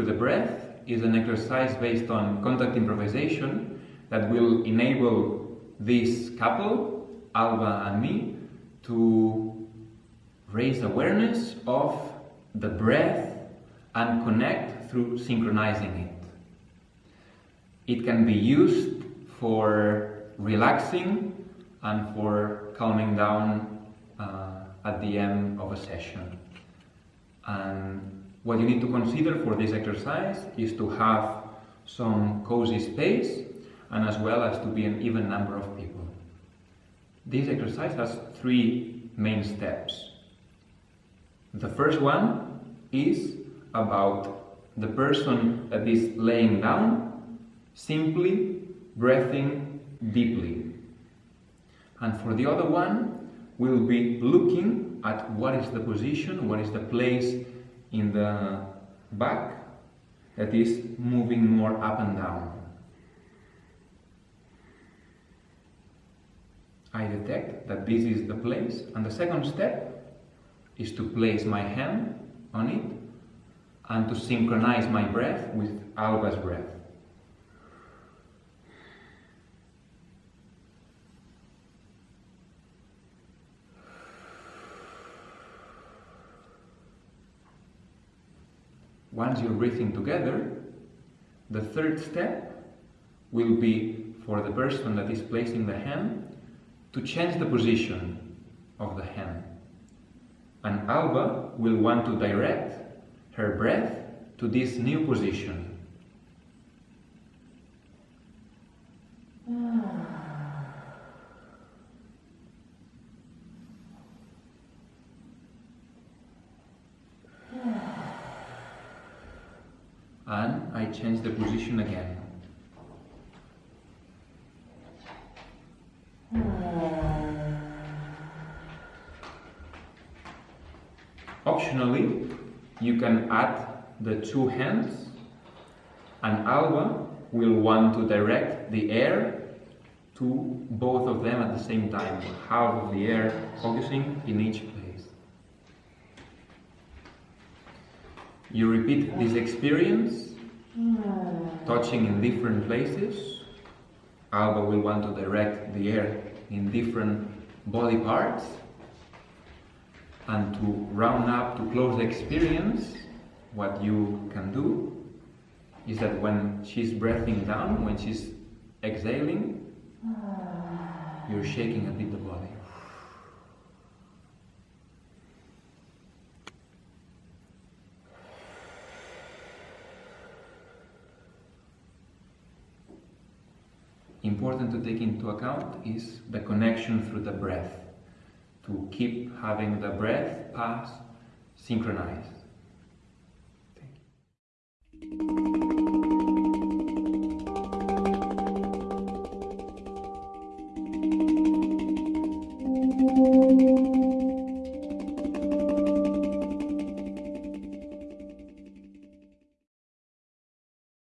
breath is an exercise based on contact improvisation that will enable this couple, Alba and me, to raise awareness of the breath and connect through synchronizing it. It can be used for relaxing and for calming down uh, at the end of a session. And what you need to consider for this exercise is to have some cozy space and as well as to be an even number of people. This exercise has three main steps. The first one is about the person that is laying down simply breathing deeply. And for the other one, we'll be looking at what is the position, what is the place in the back that is moving more up and down. I detect that this is the place and the second step is to place my hand on it and to synchronize my breath with Alba's breath. Once you're breathing together, the third step will be for the person that is placing the hand to change the position of the hand. And Alba will want to direct her breath to this new position. Ah. And I change the position again. Optionally, you can add the two hands and Alba will want to direct the air to both of them at the same time, half of the air focusing in each place. You repeat this experience, touching in different places. Alba will want to direct the air in different body parts and to round up, to close the experience, what you can do is that when she's breathing down, when she's exhaling, you're shaking a bit the body. Important to take into account is the connection through the breath to keep having the breath pass synchronized.